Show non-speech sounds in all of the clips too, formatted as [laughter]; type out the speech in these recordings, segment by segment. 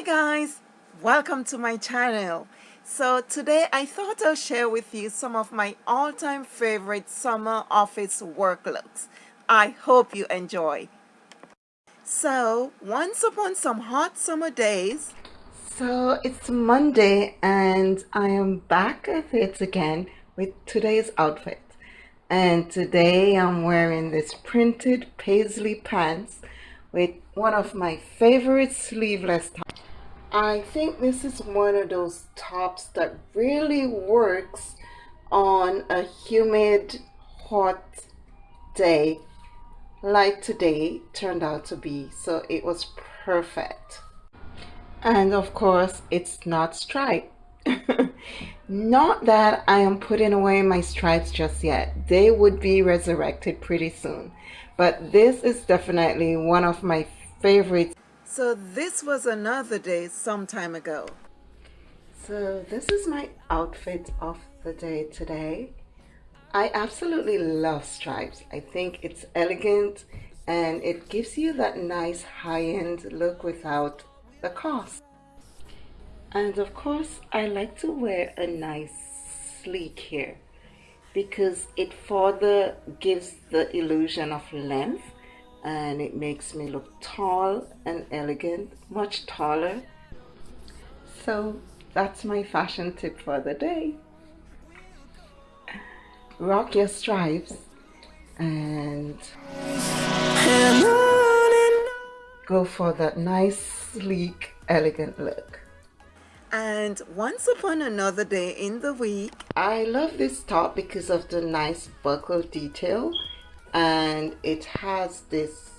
guys. Welcome to my channel. So today I thought I'll share with you some of my all-time favorite summer office work looks I hope you enjoy. So once upon some hot summer days. So it's Monday and I am back at it again with today's outfit. And today I'm wearing this printed paisley pants with one of my favorite sleeveless tops I think this is one of those tops that really works on a humid, hot day like today turned out to be. So it was perfect. And of course, it's not striped. [laughs] not that I am putting away my stripes just yet. They would be resurrected pretty soon. But this is definitely one of my favorites so this was another day some time ago. So this is my outfit of the day today. I absolutely love stripes. I think it's elegant and it gives you that nice high-end look without the cost. And of course, I like to wear a nice sleek hair because it further gives the illusion of length and it makes me look tall and elegant, much taller. So that's my fashion tip for the day. Rock your stripes and go for that nice, sleek, elegant look. And once upon another day in the week, I love this top because of the nice buckle detail. And it has this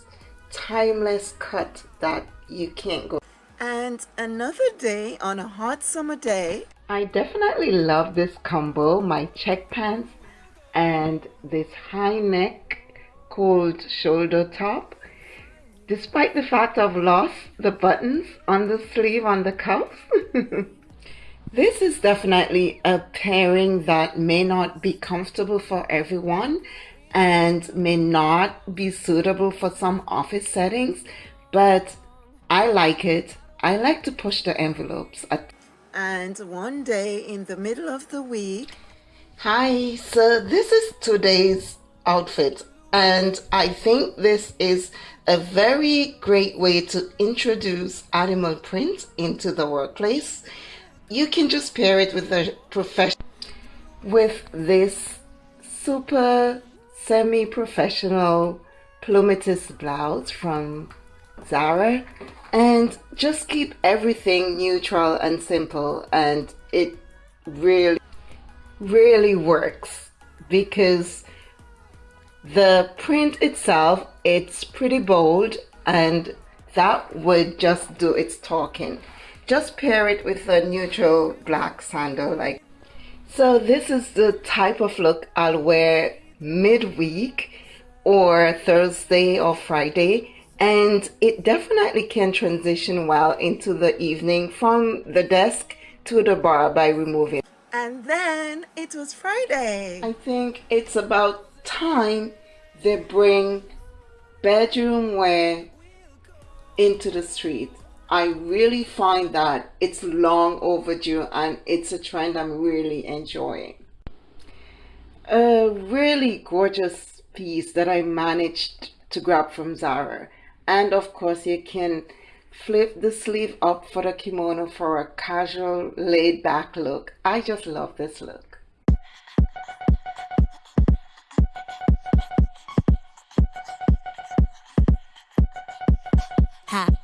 timeless cut that you can't go. And another day on a hot summer day. I definitely love this combo my check pants and this high neck cold shoulder top despite the fact I've lost the buttons on the sleeve on the cuffs [laughs] this is definitely a pairing that may not be comfortable for everyone and may not be suitable for some office settings, but I like it. I like to push the envelopes. And one day in the middle of the week, hi, so this is today's outfit, and I think this is a very great way to introduce animal print into the workplace. You can just pair it with a professional with this super semi-professional plumetis blouse from Zara and just keep everything neutral and simple and it really really works because the print itself it's pretty bold and that would just do its talking just pair it with a neutral black sandal like so this is the type of look I'll wear midweek or Thursday or Friday and it definitely can transition well into the evening from the desk to the bar by removing. And then it was Friday. I think it's about time they bring bedroom wear into the street. I really find that it's long overdue and it's a trend I'm really enjoying a really gorgeous piece that I managed to grab from Zara. And of course you can flip the sleeve up for the kimono for a casual laid back look. I just love this look. hop.